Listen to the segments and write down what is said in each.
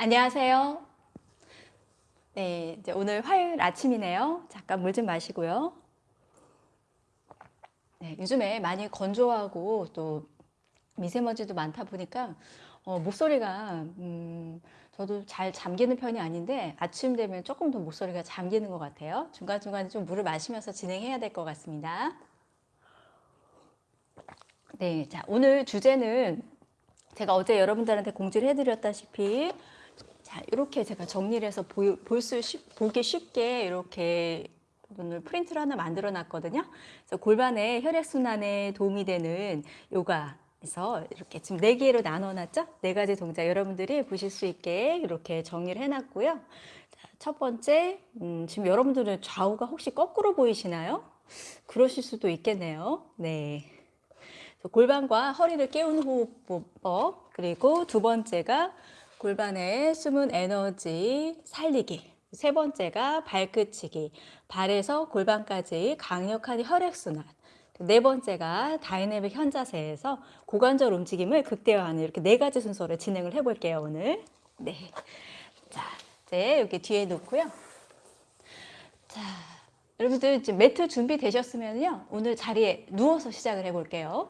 안녕하세요. 네, 이제 오늘 화요일 아침이네요. 잠깐 물 좀 마시고요. 네, 요즘에 많이 건조하고 또 미세먼지도 많다 보니까 어, 목소리가 음, 저도 잘 잠기는 편이 아닌데 아침 되면 조금 더 목소리가 잠기는 것 같아요. 중간중간에 좀 물을 마시면서 진행해야 될 것 같습니다. 네, 자, 오늘 주제는 제가 어제 여러분들한테 공지를 해드렸다시피 자, 이렇게 제가 정리를 해서 볼 수, 보기 쉽게 이렇게 오늘 프린트를 하나 만들어 놨거든요. 그래서 골반의 혈액순환에 도움이 되는 요가에서 이렇게 지금 네 개로 나눠 놨죠? 네 가지 동작 여러분들이 보실 수 있게 이렇게 정리를 해 놨고요. 자, 첫 번째, 음, 지금 여러분들은 좌우가 혹시 거꾸로 보이시나요? 그러실 수도 있겠네요. 네. 골반과 허리를 깨우는 호흡법 그리고 두 번째가 골반의 숨은 에너지 살리기. 세 번째가 발끝치기. 발에서 골반까지 강력한 혈액순환. 네 번째가 다이내믹 현자세에서 고관절 움직임을 극대화하는 이렇게 네 가지 순서로 진행을 해볼게요 오늘. 네. 자 이제 여기 뒤에 놓고요. 자 여러분들 지금 매트 준비되셨으면요 오늘 자리에 누워서 시작을 해볼게요.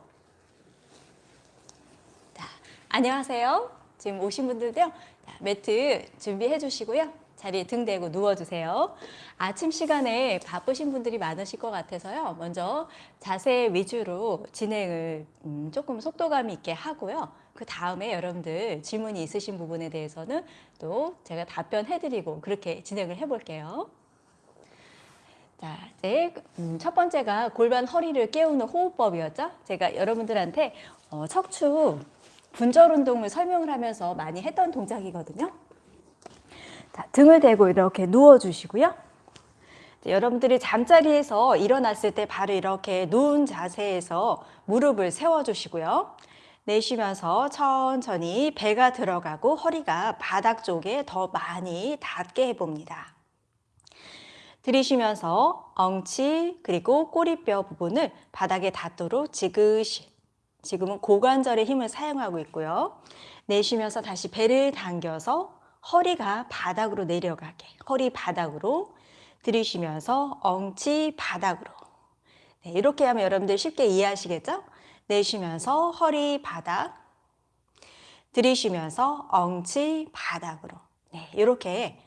안녕하세요. 지금 오신 분들도요. 매트 준비해 주시고요. 자리에 등 대고 누워주세요. 아침 시간에 바쁘신 분들이 많으실 것 같아서요. 먼저 자세 위주로 진행을 음, 조금 속도감 있게 하고요. 그 다음에 여러분들 질문이 있으신 부분에 대해서는 또 제가 답변해드리고 그렇게 진행을 해볼게요. 자, 이제 음, 첫 번째가 골반 허리를 깨우는 호흡법이었죠. 제가 여러분들한테 어, 척추 분절 운동을 설명을 하면서 많이 했던 동작이거든요. 자, 등을 대고 이렇게 누워주시고요. 여러분들이 잠자리에서 일어났을 때 바로 이렇게 누운 자세에서 무릎을 세워주시고요. 내쉬면서 천천히 배가 들어가고 허리가 바닥 쪽에 더 많이 닿게 해봅니다. 들이쉬면서 엉치 그리고 꼬리뼈 부분을 바닥에 닿도록 지그시 지금은 고관절의 힘을 사용하고 있고요. 내쉬면서 다시 배를 당겨서 허리가 바닥으로 내려가게 허리 바닥으로 들이쉬면서 엉치 바닥으로 네, 이렇게 하면 여러분들 쉽게 이해하시겠죠? 내쉬면서 허리 바닥 들이쉬면서 엉치 바닥으로 네, 이렇게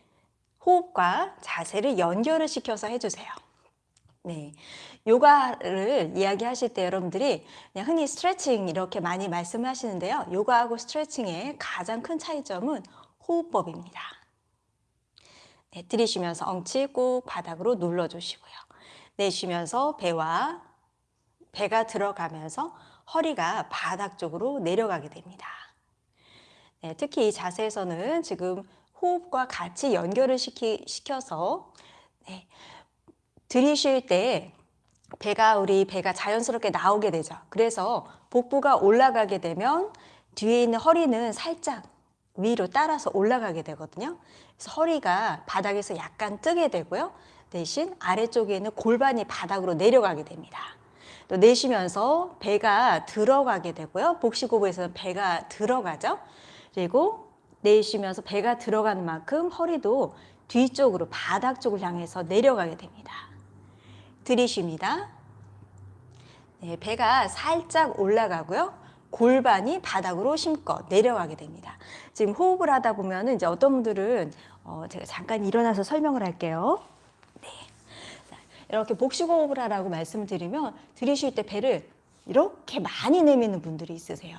호흡과 자세를 연결을 시켜서 해주세요. 네, 요가를 이야기하실 때 여러분들이 그냥 흔히 스트레칭 이렇게 많이 말씀하시는데요. 요가하고 스트레칭의 가장 큰 차이점은 호흡법입니다. 네, 들이쉬면서 엉치 꼭 바닥으로 눌러주시고요. 내쉬면서 배와 배가 들어가면서 허리가 바닥 쪽으로 내려가게 됩니다. 네, 특히 이 자세에서는 지금 호흡과 같이 연결을 시키, 시켜서 네, 들이쉴 때 배가 우리 배가 자연스럽게 나오게 되죠. 그래서 복부가 올라가게 되면 뒤에 있는 허리는 살짝 위로 따라서 올라가게 되거든요. 그래서 허리가 바닥에서 약간 뜨게 되고요. 대신 아래쪽에 있는 골반이 바닥으로 내려가게 됩니다. 또 내쉬면서 배가 들어가게 되고요. 복식호흡에서는 배가 들어가죠. 그리고 내쉬면서 배가 들어가는 만큼 허리도 뒤쪽으로 바닥 쪽을 향해서 내려가게 됩니다. 들이쉽니다. 네, 배가 살짝 올라가고요. 골반이 바닥으로 심껏 내려가게 됩니다. 지금 호흡을 하다 보면 이제 어떤 분들은 어, 제가 잠깐 일어나서 설명을 할게요. 네. 이렇게 복식호흡을 하라고 말씀드리면 들이쉴 때 배를 이렇게 많이 내미는 분들이 있으세요.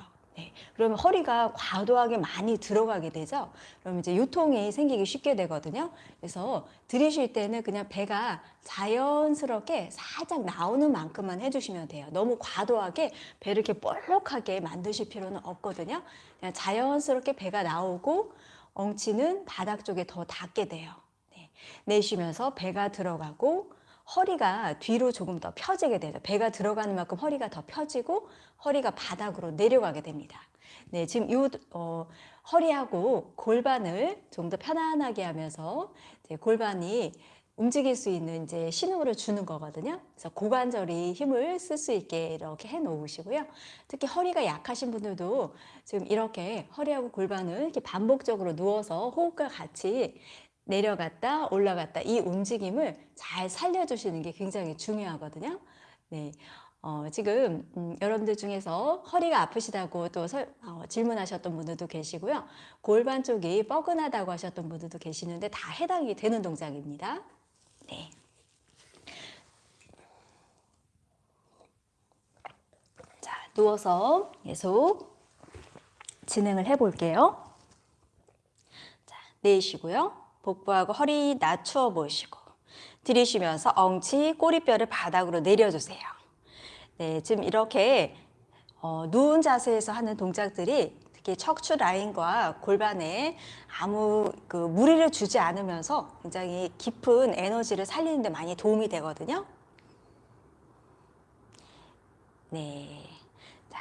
네. 그러면 허리가 과도하게 많이 들어가게 되죠. 그러면 이제 유통이 생기기 쉽게 되거든요. 그래서 들이쉴 때는 그냥 배가 자연스럽게 살짝 나오는 만큼만 해주시면 돼요. 너무 과도하게 배를 이렇게 볼록하게 만드실 필요는 없거든요. 그냥 자연스럽게 배가 나오고 엉치는 바닥 쪽에 더 닿게 돼요. 네. 내쉬면서 배가 들어가고 허리가 뒤로 조금 더 펴지게 되죠. 배가 들어가는 만큼 허리가 더 펴지고 허리가 바닥으로 내려가게 됩니다. 네, 지금 이 어, 허리하고 골반을 좀 더 편안하게 하면서 골반이 움직일 수 있는 이제 신호를 주는 거거든요. 그래서 고관절이 힘을 쓸 수 있게 이렇게 해 놓으시고요. 특히 허리가 약하신 분들도 지금 이렇게 허리하고 골반을 이렇게 반복적으로 누워서 호흡과 같이 내려갔다 올라갔다 이 움직임을 잘 살려주시는 게 굉장히 중요하거든요. 네. 어, 지금 음, 여러분들 중에서 허리가 아프시다고 또 설- 어, 질문하셨던 분들도 계시고요. 골반 쪽이 뻐근하다고 하셨던 분들도 계시는데 다 해당이 되는 동작입니다. 네. 자, 누워서 계속 진행을 해 볼게요. 자, 내쉬고요. 복부하고 허리 낮추어 보시고 들이쉬면서 엉치 꼬리뼈를 바닥으로 내려주세요. 네, 지금 이렇게 어, 누운 자세에서 하는 동작들이 특히 척추 라인과 골반에 아무 그 무리를 주지 않으면서 굉장히 깊은 에너지를 살리는 데 많이 도움이 되거든요. 네.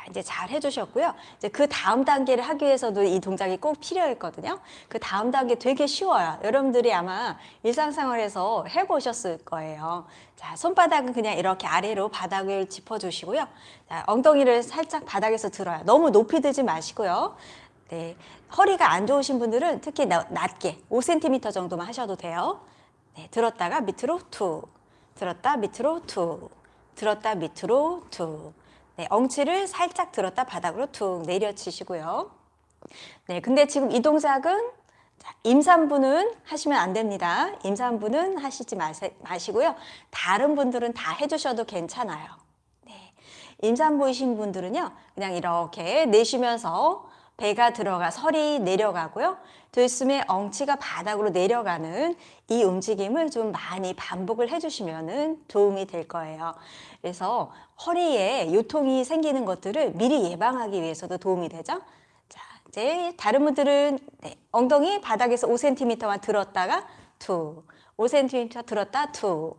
자, 이제 잘 해주셨고요. 이제 그 다음 단계를 하기 위해서도 이 동작이 꼭 필요했거든요. 그 다음 단계 되게 쉬워요. 여러분들이 아마 일상생활에서 해보셨을 거예요. 자, 손바닥은 그냥 이렇게 아래로 바닥을 짚어주시고요. 자, 엉덩이를 살짝 바닥에서 들어요. 너무 높이 들지 마시고요. 네, 허리가 안 좋으신 분들은 특히 나- 낮게 5cm 정도만 하셔도 돼요. 네, 들었다가 밑으로 툭, 들었다 밑으로 툭, 들었다 밑으로 툭. 네, 엉치를 살짝 들었다 바닥으로 툭 내려치시고요. 네, 근데 지금 이 동작은 자, 임산부는 하시면 안 됩니다. 임산부는 하시지 마시고요. 다른 분들은 다 해주셔도 괜찮아요. 네, 임산부이신 분들은요, 그냥 이렇게 내쉬면서 배가 들어가 설이 내려가고요. 들숨에 엉치가 바닥으로 내려가는 이 움직임을 좀 많이 반복을 해주시면 도움이 될 거예요. 그래서 허리에 요통이 생기는 것들을 미리 예방하기 위해서도 도움이 되죠. 자, 이제 다른 분들은 네, 엉덩이 바닥에서 5cm만 들었다가 툭, 5cm 들었다 툭.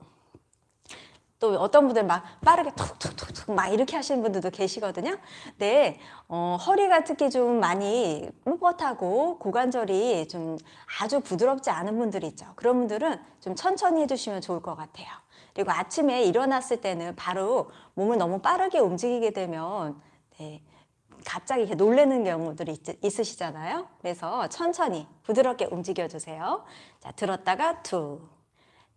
또 어떤 분들 막 빠르게 툭툭툭툭 막 이렇게 하시는 분들도 계시거든요. 네, 어, 허리가 특히 좀 많이 뻣뻣하고 고관절이 좀 아주 부드럽지 않은 분들이 있죠. 그런 분들은 좀 천천히 해주시면 좋을 것 같아요. 그리고 아침에 일어났을 때는 바로 몸을 너무 빠르게 움직이게 되면 네, 갑자기 이렇게 놀라는 경우들이 있, 으시잖아요 그래서 천천히 부드럽게 움직여 주세요. 자, 들었다가 툭.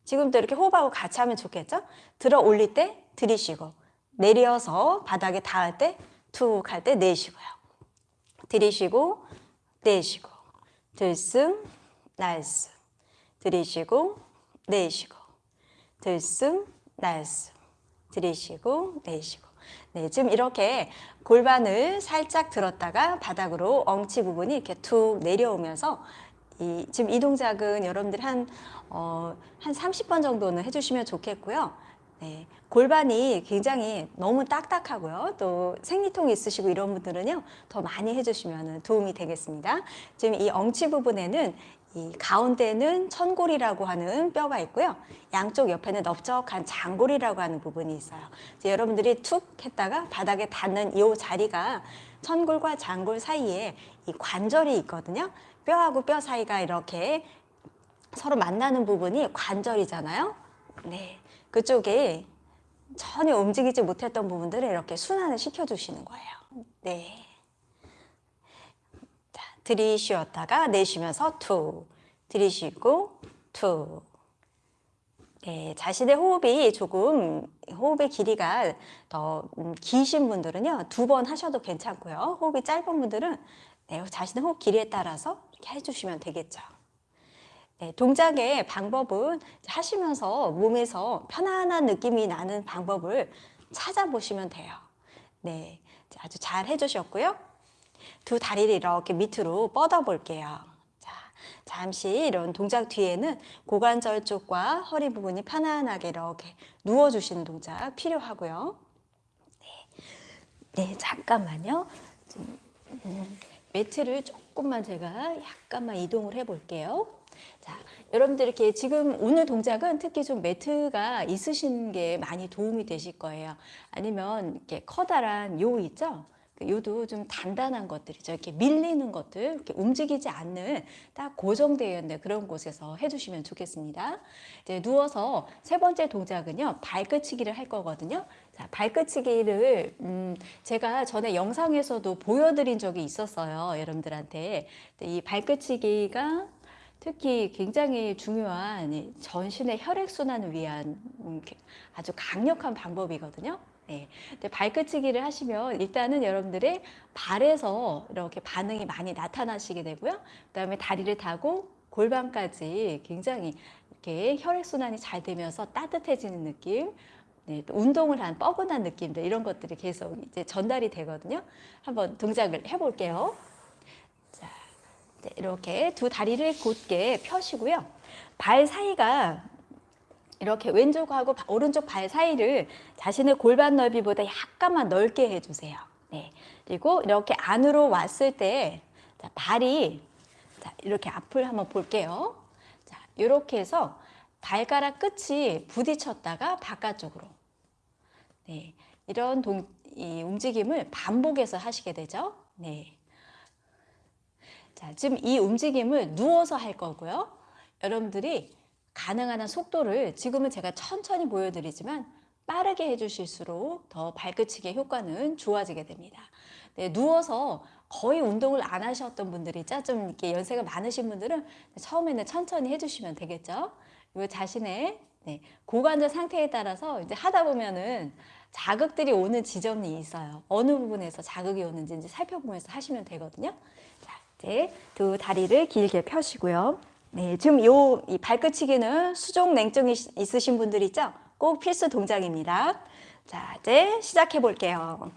지금도 이렇게 호흡하고 같이 하면 좋겠죠? 들어 올릴 때 들이쉬고 내려서 바닥에 닿을 때 툭 할 때 내쉬고요. 들이쉬고 내쉬고 들숨 날숨 들이쉬고 내쉬고 들숨 날숨 들이쉬고 내쉬고 네, 지금 이렇게 골반을 살짝 들었다가 바닥으로 엉치 부분이 이렇게 툭 내려오면서 이, 지금 이 동작은 여러분들 한, 어, 한 30번 정도는 해주시면 좋겠고요. 네, 골반이 굉장히 너무 딱딱하고요. 또 생리통이 있으시고 이런 분들은요, 더 많이 해주시면 도움이 되겠습니다. 지금 이 엉치 부분에는 이 가운데는 천골이라고 하는 뼈가 있고요. 양쪽 옆에는 넓적한 장골이라고 하는 부분이 있어요. 여러분들이 툭 했다가 바닥에 닿는 이 자리가 천골과 장골 사이에 이 관절이 있거든요. 뼈하고 뼈 사이가 이렇게 서로 만나는 부분이 관절이잖아요. 네. 그쪽에 전혀 움직이지 못했던 부분들을 이렇게 순환을 시켜주시는 거예요. 네. 자, 들이쉬었다가 내쉬면서 툭. 들이쉬고 툭. 네, 자신의 호흡이 조금 호흡의 길이가 더 음, 기신 분들은요 두 번 하셔도 괜찮고요 호흡이 짧은 분들은 네, 자신의 호흡 길이에 따라서 이렇게 해주시면 되겠죠. 네, 동작의 방법은 하시면서 몸에서 편안한 느낌이 나는 방법을 찾아보시면 돼요. 네, 아주 잘 해주셨고요. 두 다리를 이렇게 밑으로 뻗어 볼게요. 자, 잠시 이런 동작 뒤에는 고관절 쪽과 허리 부분이 편안하게 이렇게 누워주시는 동작 필요하고요. 네, 네 잠깐만요. 좀, 음, 매트를 조금만 제가 약간만 이동을 해 볼게요. 자, 여러분들 이렇게 지금 오늘 동작은 특히 좀 매트가 있으신 게 많이 도움이 되실 거예요. 아니면 이렇게 커다란 요 있죠? 그 요도 좀 단단한 것들이죠. 이렇게 밀리는 것들, 이렇게 움직이지 않는 딱 고정되어 있는 그런 곳에서 해주시면 좋겠습니다. 이제 누워서 세 번째 동작은요, 발끝치기를 할 거거든요. 자, 발끝치기를 음, 제가 전에 영상에서도 보여드린 적이 있었어요, 여러분들한테. 이 발끝치기가 특히 굉장히 중요한 이 전신의 혈액순환을 위한 음, 아주 강력한 방법이거든요. 네. 근데 발끝치기를 하시면 일단은 여러분들의 발에서 이렇게 반응이 많이 나타나시게 되고요. 그 다음에 다리를 타고 골반까지 굉장히 이렇게 혈액순환이 잘 되면서 따뜻해지는 느낌, 네, 또 운동을 한 뻐근한 느낌들 이런 것들이 계속 이제 전달이 되거든요. 한번 동작을 해볼게요. 자, 네, 이렇게 두 다리를 곧게 펴시고요. 발 사이가 이렇게 왼쪽하고 바- 오른쪽 발 사이를 자신의 골반 넓이보다 약간만 넓게 해주세요. 네. 그리고 이렇게 안으로 왔을 때 자, 발이 자, 이렇게 앞을 한번 볼게요. 자, 이렇게 해서 발가락 끝이 부딪혔다가 바깥쪽으로. 네. 이런 동, 이 움직임을 반복해서 하시게 되죠. 네. 자, 지금 이 움직임을 누워서 할 거고요. 여러분들이 가능한 한 속도를 지금은 제가 천천히 보여드리지만 빠르게 해주실수록 더 발끝치기의 효과는 좋아지게 됩니다. 네, 누워서 거의 운동을 안 하셨던 분들이 있죠. 좀 이렇게 연세가 많으신 분들은 처음에는 천천히 해주시면 되겠죠. 그리고 자신의 네, 고관절 상태에 따라서 이제 하다 보면은 자극들이 오는 지점이 있어요. 어느 부분에서 자극이 오는지 이제 살펴보면서 하시면 되거든요. 자, 이제 두 다리를 길게 펴시고요. 네, 지금 요 이 발끝치기는 수족 냉증이 있- 있으신 분들 있죠? 꼭 필수 동작입니다. 자, 이제 시작해 볼게요.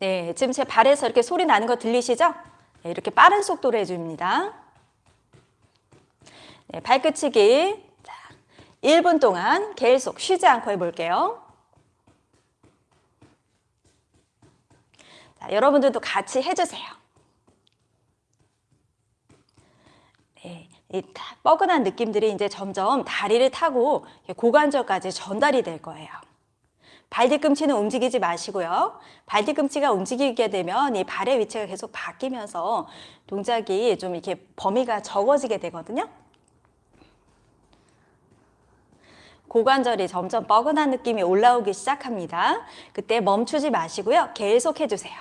네, 지금 제 발에서 이렇게 소리 나는 거 들리시죠? 네, 이렇게 빠른 속도로 해줍니다. 네, 발끝치기. 자, 1분 동안 계속 쉬지 않고 해볼게요. 자, 여러분들도 같이 해주세요. 네, 이 타- 뻐근한 느낌들이 이제 점점 다리를 타고 고관절까지 전달이 될 거예요. 발 뒤꿈치는 움직이지 마시고요. 발 뒤꿈치가 움직이게 되면 이 발의 위치가 계속 바뀌면서 동작이 좀 이렇게 범위가 적어지게 되거든요. 고관절이 점점 뻐근한 느낌이 올라오기 시작합니다. 그때 멈추지 마시고요. 계속 해주세요.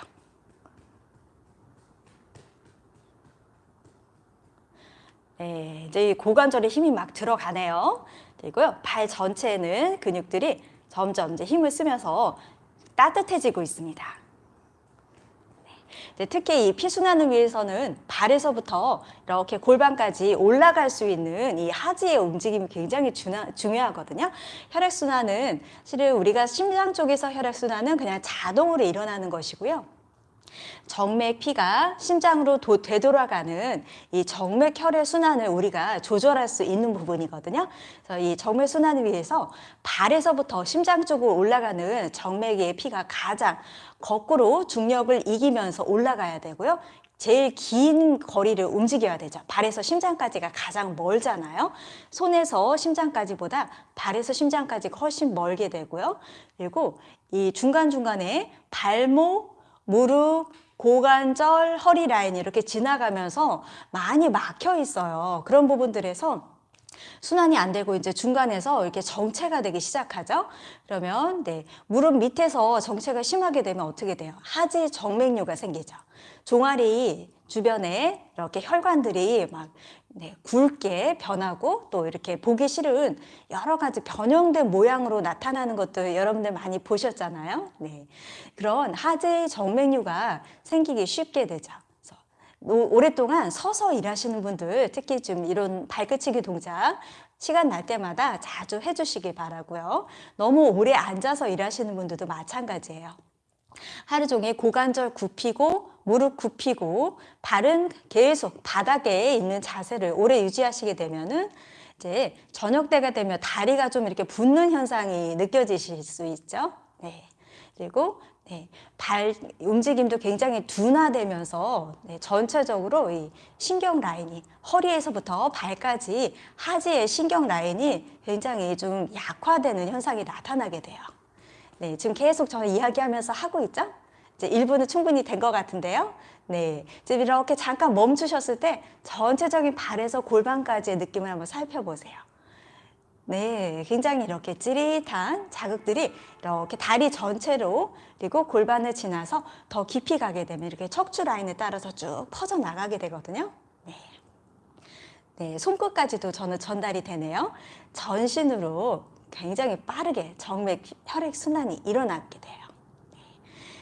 네, 이제 이 고관절에 힘이 막 들어가네요. 그리고요, 발 전체에는 근육들이 점점 이제 힘을 쓰면서 따뜻해지고 있습니다. 네, 특히 이 피순환을 위해서는 발에서부터 이렇게 골반까지 올라갈 수 있는 이 하지의 움직임이 굉장히 중요, 중요하거든요. 혈액순환은 실은 우리가 심장 쪽에서 혈액순환은 그냥 자동으로 일어나는 것이고요. 정맥 피가 심장으로 도, 되돌아가는 이 정맥 혈의 순환을 우리가 조절할 수 있는 부분이거든요. 그래서 이 정맥 순환을 위해서 발에서부터 심장 쪽으로 올라가는 정맥의 피가 가장 거꾸로 중력을 이기면서 올라가야 되고요. 제일 긴 거리를 움직여야 되죠. 발에서 심장까지가 가장 멀잖아요. 손에서 심장까지보다 발에서 심장까지 훨씬 멀게 되고요. 그리고 이 중간중간에 발목, 무릎, 고관절, 허리 라인이 이렇게 지나가면서 많이 막혀 있어요. 그런 부분들에서 순환이 안 되고 이제 중간에서 이렇게 정체가 되기 시작하죠. 그러면 네, 무릎 밑에서 정체가 심하게 되면 어떻게 돼요? 하지 정맥류가 생기죠. 종아리 주변에 이렇게 혈관들이 막 네, 굵게 변하고 또 이렇게 보기 싫은 여러 가지 변형된 모양으로 나타나는 것도 여러분들 많이 보셨잖아요. 네. 그런 하지 정맥류가 생기기 쉽게 되죠. 오랫동안 서서 일하시는 분들 특히 좀 이런 발끝치기 동작 시간 날 때마다 자주 해주시기 바라고요. 너무 오래 앉아서 일하시는 분들도 마찬가지예요. 하루 종일 고관절 굽히고 무릎 굽히고 발은 계속 바닥에 있는 자세를 오래 유지하시게 되면은 이제 저녁 때가 되면 다리가 좀 이렇게 붓는 현상이 느껴지실 수 있죠. 네. 그리고 네, 발 움직임도 굉장히 둔화되면서 네, 전체적으로 이 신경 라인이 허리에서부터 발까지 하지의 신경 라인이 굉장히 좀 약화되는 현상이 나타나게 돼요. 네, 지금 계속 저는 이야기하면서 하고 있죠? 이제 1분은 충분히 된 것 같은데요. 네. 지금 이렇게 잠깐 멈추셨을 때 전체적인 발에서 골반까지의 느낌을 한번 살펴보세요. 네, 굉장히 이렇게 찌릿한 자극들이 이렇게 다리 전체로 그리고 골반을 지나서 더 깊이 가게 되면 이렇게 척추 라인을 따라서 쭉 퍼져 나가게 되거든요. 네. 네, 손끝까지도 저는 전달이 되네요. 전신으로 굉장히 빠르게 정맥 혈액 순환이 일어나게 돼요. 네.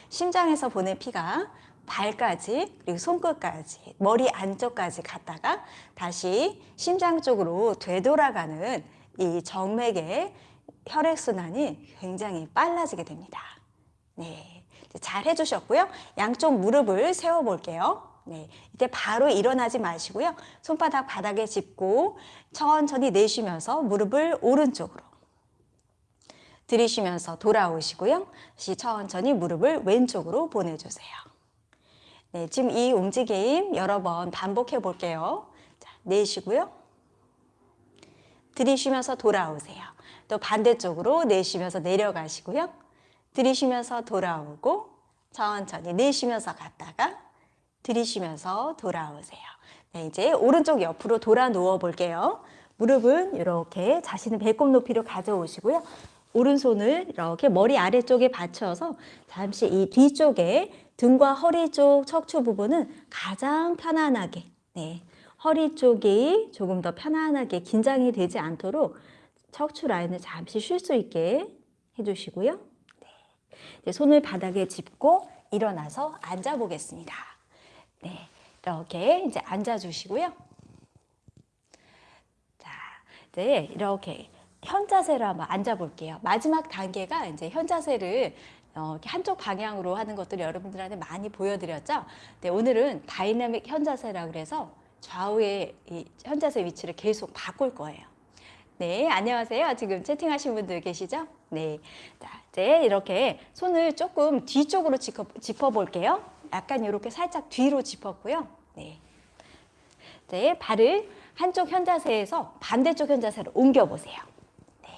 심장에서 보낸 피가 발까지 그리고 손끝까지 머리 안쪽까지 갔다가 다시 심장 쪽으로 되돌아가는 이 정맥의 혈액순환이 굉장히 빨라지게 됩니다. 네. 잘 해주셨고요. 양쪽 무릎을 세워볼게요. 네. 이때 바로 일어나지 마시고요. 손바닥 바닥에 짚고 천천히 내쉬면서 무릎을 오른쪽으로 들이쉬면서 돌아오시고요. 다시 천천히 무릎을 왼쪽으로 보내주세요. 네, 지금 이 움직임 여러 번 반복해 볼게요. 자, 내쉬고요. 들이쉬면서 돌아오세요. 또 반대쪽으로 내쉬면서 내려가시고요. 들이쉬면서 돌아오고 천천히 내쉬면서 갔다가 들이쉬면서 돌아오세요. 네, 이제 오른쪽 옆으로 돌아 누워 볼게요. 무릎은 이렇게 자신의 배꼽 높이로 가져오시고요. 오른손을 이렇게 머리 아래쪽에 받쳐서 잠시 이 뒤쪽에 등과 허리 쪽 척추 부분은 가장 편안하게 네, 허리 쪽이 조금 더 편안하게 긴장이 되지 않도록 척추 라인을 잠시 쉴 수 있게 해주시고요. 네. 손을 바닥에 짚고 일어나서 앉아 보겠습니다. 네, 이렇게 이제 앉아 주시고요. 자, 이제 이렇게 현 자세로 한번 앉아 볼게요. 마지막 단계가 이제 현 자세를 어, 한쪽 방향으로 하는 것들을 여러분들한테 많이 보여드렸죠. 네, 오늘은 다이내믹 현 자세라 그래서 좌우의 이 현자세 위치를 계속 바꿀 거예요. 네, 안녕하세요. 지금 채팅하신 분들 계시죠? 네. 자, 이제 이렇게 손을 조금 뒤쪽으로 짚어, 짚어 볼게요. 약간 이렇게 살짝 뒤로 짚었고요. 네. 이제 발을 한쪽 현자세에서 반대쪽 현자세로 옮겨 보세요. 네.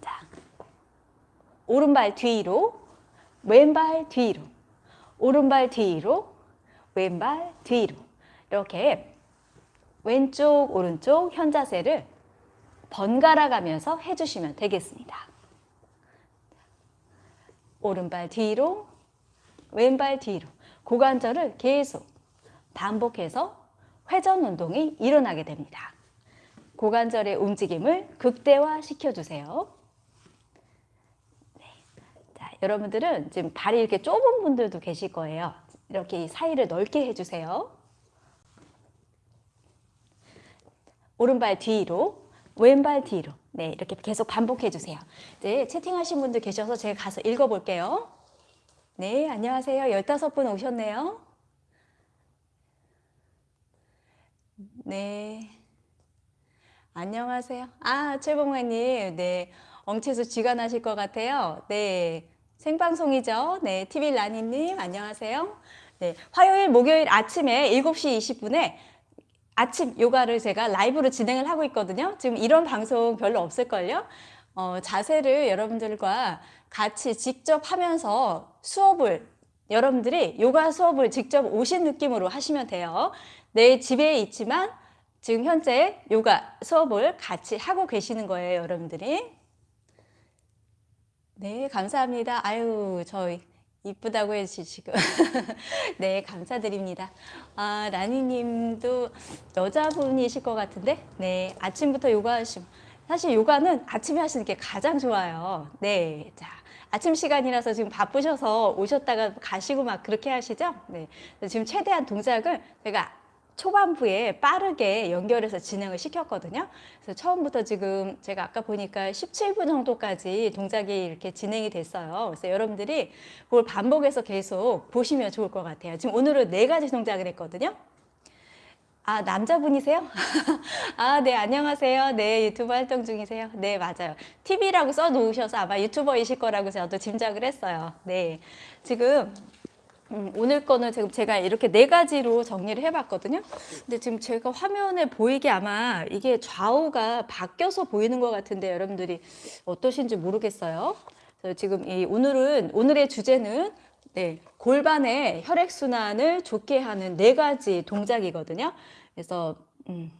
자. 오른발 뒤로, 왼발 뒤로, 오른발 뒤로, 왼발 뒤로. 이렇게 왼쪽 오른쪽 현자세를 번갈아 가면서 해주시면 되겠습니다. 오른발 뒤로 왼발 뒤로 고관절을 계속 반복해서 회전 운동이 일어나게 됩니다. 고관절의 움직임을 극대화 시켜주세요. 여러분들은 지금 발이 이렇게 좁은 분들도 계실 거예요. 이렇게 사이를 넓게 해주세요. 오른발 뒤로, 왼발 뒤로. 네, 이렇게 계속 반복해 주세요. 네, 채팅하신 분들 계셔서 제가 가서 읽어볼게요. 네, 안녕하세요. 15분 오셨네요. 네. 안녕하세요. 아, 최봉화님. 네. 엉치에서 쥐가 나실 것 같아요. 네. 생방송이죠. 네. TV 라니님, 안녕하세요. 네. 화요일, 목요일 아침에 7시 20분에 아침 요가를 제가 라이브로 진행을 하고 있거든요. 지금 이런 방송 별로 없을걸요? 어, 자세를 여러분들과 같이 직접 하면서 수업을 여러분들이 요가 수업을 직접 오신 느낌으로 하시면 돼요. 내 집에 있지만 지금 현재 요가 수업을 같이 하고 계시는 거예요, 여러분들이. 네, 감사합니다. 아유, 저희 이쁘다고 해주시고 네 감사드립니다. 아 라니님도 여자분이실 것 같은데? 네 아침부터 요가 하시고 사실 요가는 아침에 하시는 게 가장 좋아요. 네자 아침 시간이라서 지금 바쁘셔서 오셨다가 가시고 막 그렇게 하시죠? 네 지금 최대한 동작을 제가 초반부에 빠르게 연결해서 진행을 시켰거든요. 그래서 처음부터 지금 제가 아까 보니까 17분 정도까지 동작이 이렇게 진행이 됐어요. 그래서 여러분들이 그걸 반복해서 계속 보시면 좋을 것 같아요. 지금 오늘은 네 가지 동작을 했거든요. 아, 남자분이세요? 아, 네, 안녕하세요. 네, 유튜브 활동 중이세요? 네, 맞아요. TV라고 써 놓으셔서 아마 유튜버이실 거라고 저도 짐작을 했어요. 네. 지금 음, 오늘 거는 지금 제가 이렇게 네 가지로 정리를 해봤거든요. 근데 지금 제가 화면에 보이게 아마 이게 좌우가 바뀌어서 보이는 것 같은데 여러분들이 어떠신지 모르겠어요. 그래서 지금 이 오늘은 오늘의 주제는 네, 골반의 혈액순환을 좋게 하는 네 가지 동작이거든요. 그래서 음,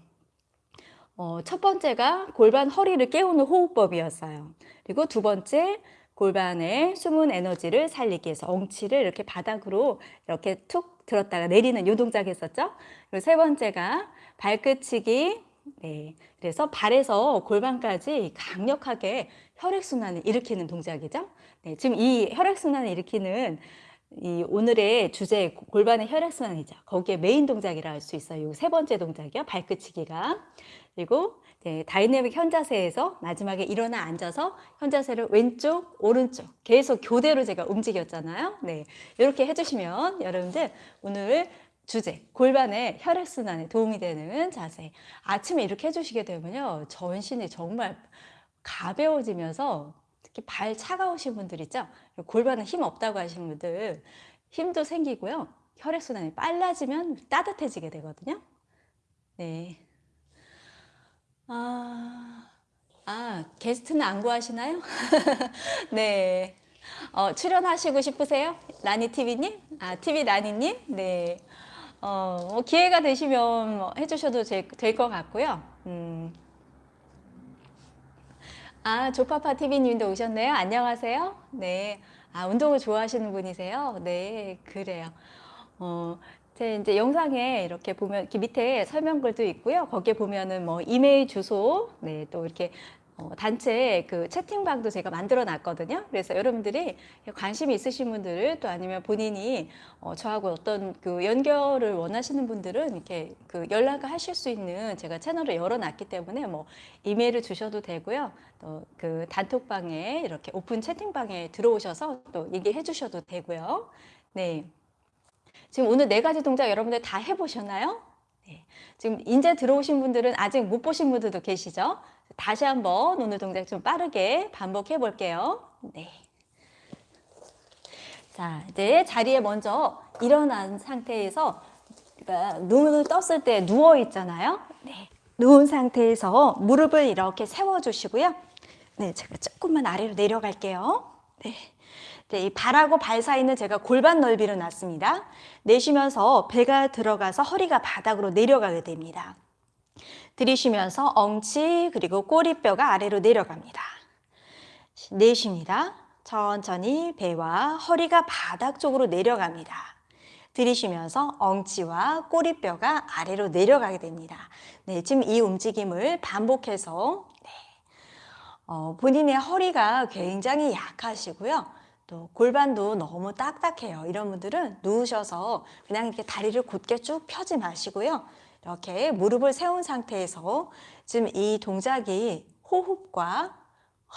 어, 첫 번째가 골반 허리를 깨우는 호흡법이었어요. 그리고 두 번째 골반의 숨은 에너지를 살리기 위해서 엉치를 이렇게 바닥으로 이렇게 툭 들었다가 내리는 요 동작 했었죠. 그리고 세 번째가 발끝치기. 네. 그래서 발에서 골반까지 강력하게 혈액순환을 일으키는 동작이죠. 네. 지금 이 혈액순환을 일으키는 이 오늘의 주제 골반의 혈액순환이죠. 거기에 메인 동작이라 할 수 있어요. 이세 번째 동작이요. 발끝치기가. 그리고 네, 다이내믹 현자세에서 마지막에 일어나 앉아서 현자세를 왼쪽, 오른쪽 계속 교대로 제가 움직였잖아요. 네, 이렇게 해주시면 여러분들 오늘 주제 골반의 혈액순환에 도움이 되는 자세 아침에 이렇게 해주시게 되면요 전신이 정말 가벼워지면서 특히 발 차가우신 분들 있죠 골반은 힘 없다고 하시는 분들 힘도 생기고요 혈액순환이 빨라지면 따뜻해지게 되거든요 네. 아, 아, 게스트는 안 구하시나요? 네. 어, 출연하시고 싶으세요? 라니 TV님? 아, TV 라니님? 네. 어, 뭐 기회가 되시면 뭐 해주셔도 될 것 같고요. 음. 아, 조파파 TV님도 오셨네요. 안녕하세요. 네. 아, 운동을 좋아하시는 분이세요? 네, 그래요. 어, 제 이제 영상에 이렇게 보면 이렇게 밑에 설명글도 있고요. 거기에 보면은 뭐 이메일 주소, 네, 또 이렇게 어, 단체 그 채팅방도 제가 만들어 놨거든요. 그래서 여러분들이 관심이 있으신 분들 또 아니면 본인이 어, 저하고 어떤 그 연결을 원하시는 분들은 이렇게 그 연락을 하실 수 있는 제가 채널을 열어 놨기 때문에 뭐 이메일을 주셔도 되고요. 또 그 단톡방에 이렇게 오픈 채팅방에 들어오셔서 또 얘기해 주셔도 되고요. 네. 지금 오늘 네 가지 동작 여러분들 다 해보셨나요? 네. 지금 이제 들어오신 분들은 아직 못 보신 분들도 계시죠? 다시 한번 오늘 동작 좀 빠르게 반복해 볼게요. 네. 자, 이제 자리에 먼저 일어난 상태에서 그러니까 눈을 떴을 때 누워 있잖아요. 네. 누운 상태에서 무릎을 이렇게 세워 주시고요. 네, 제가 조금만 아래로 내려갈게요. 네. 네, 이 발하고 발 사이는 제가 골반 넓이로 놨습니다. 내쉬면서 배가 들어가서 허리가 바닥으로 내려가게 됩니다. 들이쉬면서 엉치 그리고 꼬리뼈가 아래로 내려갑니다. 내쉽니다. 천천히 배와 허리가 바닥 쪽으로 내려갑니다. 들이쉬면서 엉치와 꼬리뼈가 아래로 내려가게 됩니다. 네, 지금 이 움직임을 반복해서 네, 어, 본인의 허리가 굉장히 약하시고요. 또 골반도 너무 딱딱해요. 이런 분들은 누우셔서 그냥 이렇게 다리를 곧게 쭉 펴지 마시고요. 이렇게 무릎을 세운 상태에서 지금 이 동작이 호흡과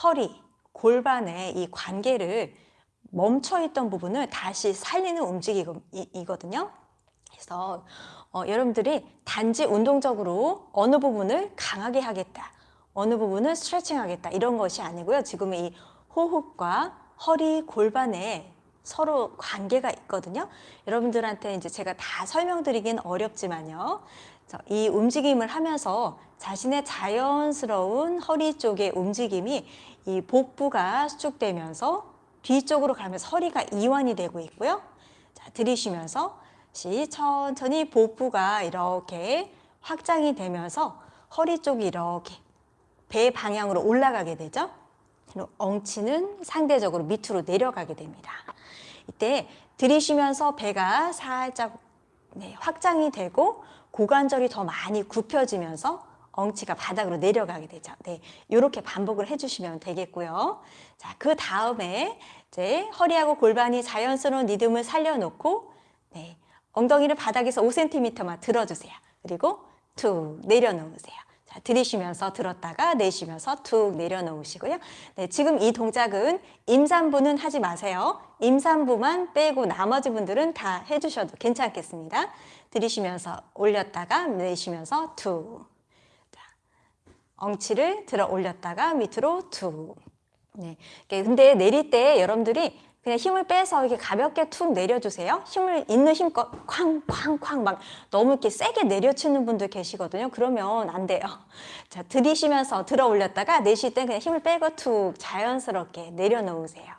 허리, 골반의 이 관계를 멈춰있던 부분을 다시 살리는 움직임이거든요. 그래서 어, 여러분들이 단지 운동적으로 어느 부분을 강하게 하겠다, 어느 부분을 스트레칭 하겠다 이런 것이 아니고요. 지금 이 호흡과 허리, 골반에 서로 관계가 있거든요. 여러분들한테 이제 제가 다 설명드리긴 어렵지만요. 이 움직임을 하면서 자신의 자연스러운 허리 쪽의 움직임이 이 복부가 수축되면서 뒤쪽으로 가면서 허리가 이완이 되고 있고요. 자, 들이쉬면서 천천히 복부가 이렇게 확장이 되면서 허리 쪽이 이렇게 배 방향으로 올라가게 되죠. 엉치는 상대적으로 밑으로 내려가게 됩니다. 이때 들이쉬면서 배가 살짝 네, 확장이 되고 고관절이 더 많이 굽혀지면서 엉치가 바닥으로 내려가게 되죠. 네, 이렇게 반복을 해주시면 되겠고요. 자, 그 다음에 이제 허리하고 골반이 자연스러운 리듬을 살려놓고 네, 엉덩이를 바닥에서 5cm만 들어주세요. 그리고 툭 내려놓으세요. 자, 들이쉬면서 들었다가 내쉬면서 툭 내려놓으시고요. 네, 지금 이 동작은 임산부는 하지 마세요. 임산부만 빼고 나머지 분들은 다 해주셔도 괜찮겠습니다. 들이쉬면서 올렸다가 내쉬면서 툭. 자, 엉치를 들어 올렸다가 밑으로 툭. 네. 근데 내릴 때 여러분들이 그냥 힘을 빼서 이렇게 가볍게 툭 내려주세요. 힘을 있는 힘껏 쾅쾅쾅 막 너무 이렇게 세게 내려치는 분들 계시거든요. 그러면 안 돼요. 자, 들이쉬면서 들어 올렸다가 내쉴 때 그냥 힘을 빼고 툭 자연스럽게 내려놓으세요.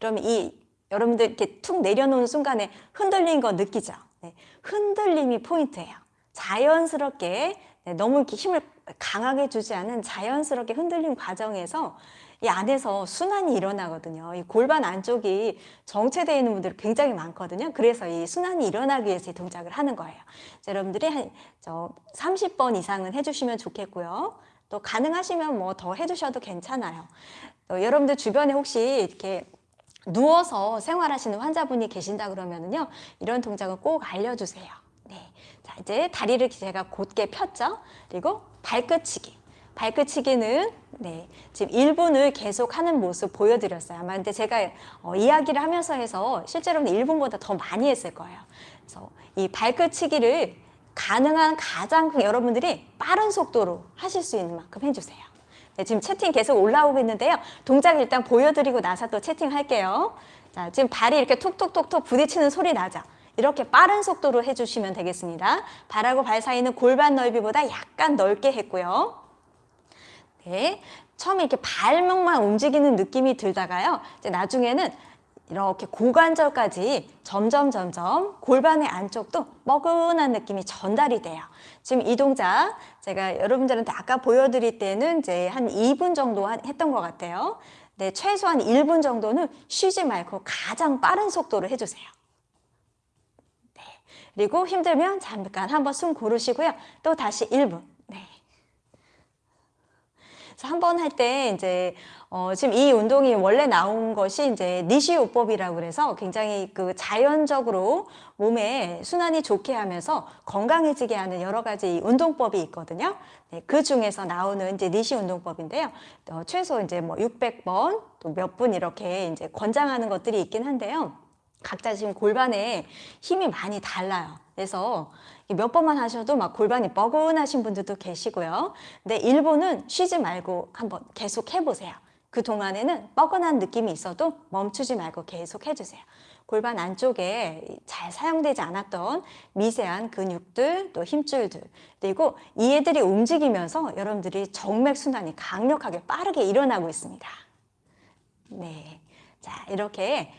그러면 이 여러분들 이렇게 툭 내려놓는 순간에 흔들린 거 느끼죠? 네, 흔들림이 포인트예요. 자연스럽게 네, 너무 이렇게 힘을 강하게 주지 않은 자연스럽게 흔들림 과정에서 이 안에서 순환이 일어나거든요. 이 골반 안쪽이 정체되어 있는 분들이 굉장히 많거든요. 그래서 이 순환이 일어나기 위해서 이 동작을 하는 거예요. 자, 여러분들이 한 저 30번 이상은 해주시면 좋겠고요. 또 가능하시면 뭐 더 해주셔도 괜찮아요. 또 여러분들 주변에 혹시 이렇게 누워서 생활하시는 환자분이 계신다 그러면은요, 이런 동작은 꼭 알려주세요. 네. 자, 이제 다리를 제가 곧게 폈죠? 그리고 발끝치기. 발끝치기는 네, 지금 1분을 계속 하는 모습 보여드렸어요. 아마 근데 제가 어, 이야기를 하면서 해서 실제로는 1분보다 더 많이 했을 거예요. 그래서 이 발끝치기를 가능한 가장 여러분들이 빠른 속도로 하실 수 있는 만큼 해주세요. 네, 지금 채팅 계속 올라오고 있는데요. 동작 일단 보여드리고 나서 또 채팅할게요. 자, 지금 발이 이렇게 툭툭툭툭 부딪히는 소리 나죠? 이렇게 빠른 속도로 해주시면 되겠습니다. 발하고 발 사이는 골반 넓이보다 약간 넓게 했고요. 네, 처음에 이렇게 발목만 움직이는 느낌이 들다가요. 이제 나중에는 이렇게 고관절까지 점점 점점 골반의 안쪽도 뻐근한 느낌이 전달이 돼요. 지금 이 동작 제가 여러분들한테 아까 보여드릴 때는 이제 한 2분 정도 했던 것 같아요. 네, 최소한 1분 정도는 쉬지 말고 가장 빠른 속도로 해주세요. 네, 그리고 힘들면 잠깐 한번 숨 고르시고요. 또 다시 1분. 네. 한번 할 때 이제 어, 지금 이 운동이 원래 나온 것이 이제 니시요법이라고 그래서 굉장히 그 자연적으로 몸에 순환이 좋게 하면서 건강해지게 하는 여러 가지 운동법이 있거든요. 네, 그 중에서 나오는 이제 니시 운동법인데요. 어, 최소 이제 뭐 600번 또 몇 분 이렇게 이제 권장하는 것들이 있긴 한데요. 각자 지금 골반에 힘이 많이 달라요. 그래서 몇 번만 하셔도 막 골반이 뻐근하신 분들도 계시고요. 근데 일부는 쉬지 말고 한번 계속 해보세요. 그 동안에는 뻐근한 느낌이 있어도 멈추지 말고 계속 해주세요. 골반 안쪽에 잘 사용되지 않았던 미세한 근육들 또 힘줄들 그리고 이 애들이 움직이면서 여러분들이 정맥순환이 강력하게 빠르게 일어나고 있습니다. 네, 자 이렇게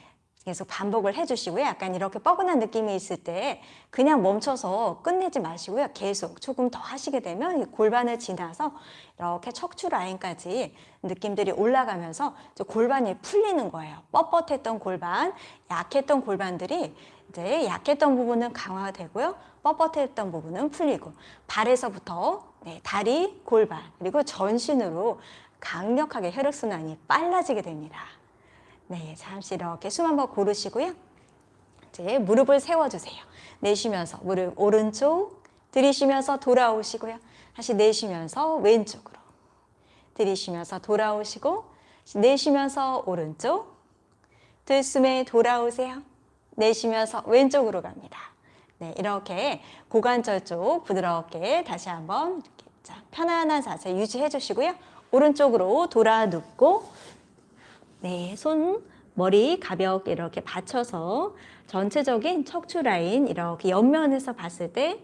계속 반복을 해주시고요. 약간 이렇게 뻐근한 느낌이 있을 때 그냥 멈춰서 끝내지 마시고요. 계속 조금 더 하시게 되면 골반을 지나서 이렇게 척추 라인까지 느낌들이 올라가면서 골반이 풀리는 거예요. 뻣뻣했던 골반, 약했던 골반들이 이제 약했던 부분은 강화되고요. 뻣뻣했던 부분은 풀리고 발에서부터 네, 다리, 골반 그리고 전신으로 강력하게 혈액순환이 빨라지게 됩니다. 네, 잠시 이렇게 숨 한번 고르시고요. 이제 무릎을 세워주세요. 내쉬면서 무릎 오른쪽 들이쉬면서 돌아오시고요. 다시 내쉬면서 왼쪽으로 들이쉬면서 돌아오시고 내쉬면서 오른쪽 들숨에 돌아오세요. 내쉬면서 왼쪽으로 갑니다. 네, 이렇게 고관절 쪽 부드럽게 다시 한번 이렇게 자, 편안한 자세 유지해 주시고요. 오른쪽으로 돌아 눕고 네, 손, 머리 가볍게 이렇게 받쳐서 전체적인 척추 라인 이렇게 옆면에서 봤을 때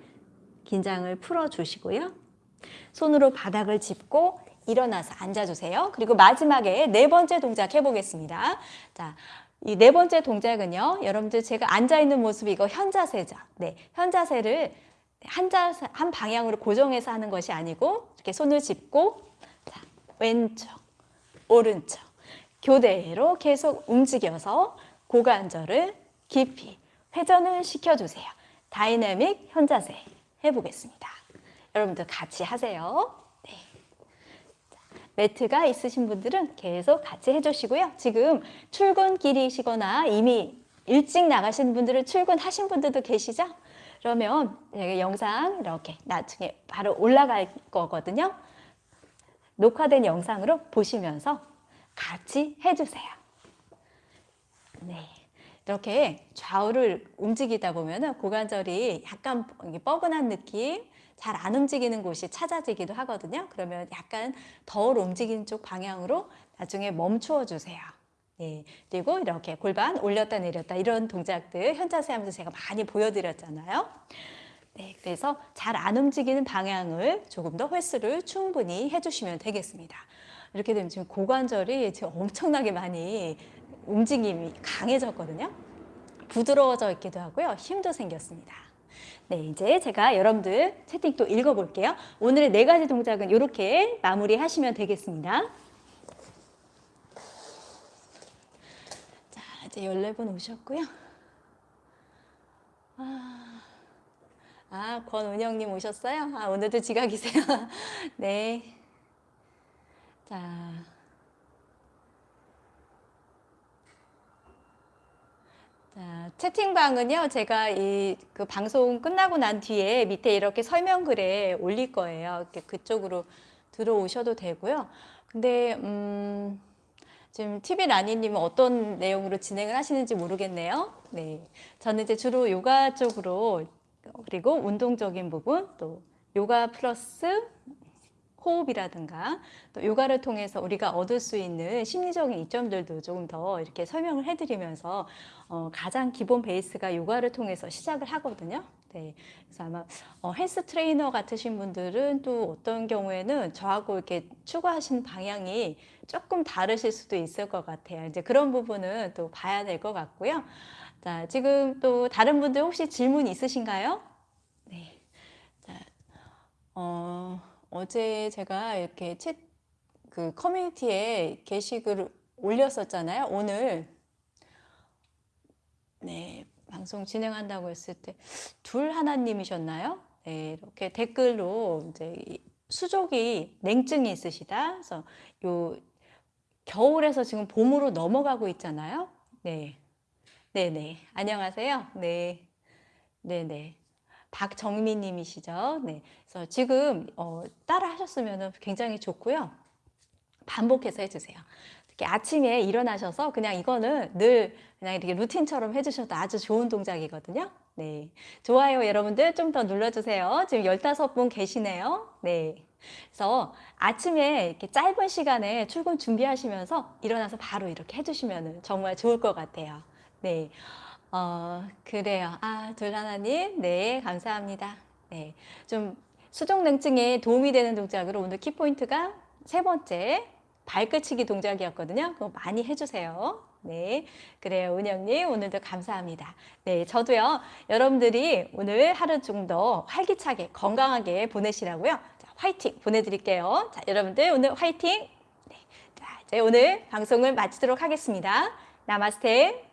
긴장을 풀어주시고요. 손으로 바닥을 짚고 일어나서 앉아주세요. 그리고 마지막에 네 번째 동작 해보겠습니다. 자, 이 네 번째 동작은요. 여러분들 제가 앉아있는 모습이 이거 현자세죠. 네, 현자세를 한, 자세, 한 방향으로 고정해서 하는 것이 아니고 이렇게 손을 짚고 자, 왼쪽, 오른쪽 교대로 계속 움직여서 고관절을 깊이 회전을 시켜주세요. 다이내믹 현자세 해보겠습니다. 여러분들 같이 하세요. 네. 매트가 있으신 분들은 계속 같이 해주시고요. 지금 출근길이시거나 이미 일찍 나가시는 분들은 출근하신 분들도 계시죠? 그러면 영상 이렇게 나중에 바로 올라갈 거거든요. 녹화된 영상으로 보시면서 같이 해주세요. 네. 이렇게 좌우를 움직이다 보면 고관절이 약간 뻐근한 느낌, 잘 안 움직이는 곳이 찾아지기도 하거든요. 그러면 약간 덜 움직이는 쪽 방향으로 나중에 멈추어 주세요. 네. 그리고 이렇게 골반 올렸다 내렸다 이런 동작들 현자세 하면서 제가 많이 보여드렸잖아요. 네, 그래서 잘 안 움직이는 방향을 조금 더 횟수를 충분히 해주시면 되겠습니다. 이렇게 되면 지금 고관절이 지금 엄청나게 많이 움직임이 강해졌거든요. 부드러워져 있기도 하고요. 힘도 생겼습니다. 네, 이제 제가 여러분들 채팅 또 읽어볼게요. 오늘의 네 가지 동작은 이렇게 마무리하시면 되겠습니다. 자, 이제 14분 오셨고요. 아, 아 권은영님 오셨어요? 아, 오늘도 지각이세요? 네. 자. 자, 채팅방은요, 제가 이 그 방송 끝나고 난 뒤에 밑에 이렇게 설명글에 올릴 거예요. 그쪽으로 들어오셔도 되고요. 근데, 음, 지금 TV 라니님은 어떤 내용으로 진행을 하시는지 모르겠네요. 네. 저는 이제 주로 요가 쪽으로, 그리고 운동적인 부분, 또 요가 플러스 호흡이라든가 또 요가를 통해서 우리가 얻을 수 있는 심리적인 이점들도 조금 더 이렇게 설명을 해드리면서 어, 가장 기본 베이스가 요가를 통해서 시작을 하거든요. 네, 그래서 아마 어, 헬스 트레이너 같으신 분들은 또 어떤 경우에는 저하고 이렇게 추구하신 방향이 조금 다르실 수도 있을 것 같아요. 이제 그런 부분은 또 봐야 될 것 같고요. 자, 지금 또 다른 분들 혹시 질문 있으신가요? 네. 자, 어, 어제 제가 이렇게 챗, 그 커뮤니티에 게시글을 올렸었잖아요. 오늘, 네, 방송 진행한다고 했을 때, 둘 하나님이셨나요? 네, 이렇게 댓글로 이제 이 수족이 냉증이 있으시다. 그래서 요 겨울에서 지금 봄으로 넘어가고 있잖아요. 네. 네네. 안녕하세요. 네. 네네. 박정민 님이시죠. 네. 그래서 지금 어, 따라 하셨으면 굉장히 좋고요. 반복해서 해주세요. 특히 아침에 일어나셔서 그냥 이거는 늘 그냥 이렇게 루틴처럼 해주셔도 아주 좋은 동작이거든요. 네. 좋아요 여러분들 좀 더 눌러주세요. 지금 15분 계시네요. 네. 그래서 아침에 이렇게 짧은 시간에 출근 준비하시면서 일어나서 바로 이렇게 해주시면 정말 좋을 것 같아요. 네. 어, 그래요. 아, 둘하나님. 네, 감사합니다. 네. 좀 수족냉증에 도움이 되는 동작으로 오늘 키포인트가 세 번째 발끝치기 동작이었거든요. 그거 많이 해주세요. 네. 그래요. 은영님, 오늘도 감사합니다. 네. 저도요, 여러분들이 오늘 하루 좀 더 활기차게, 건강하게 보내시라고요. 자, 화이팅 보내드릴게요. 자, 여러분들 오늘 화이팅! 네. 자, 이제 오늘 방송을 마치도록 하겠습니다. 나마스테.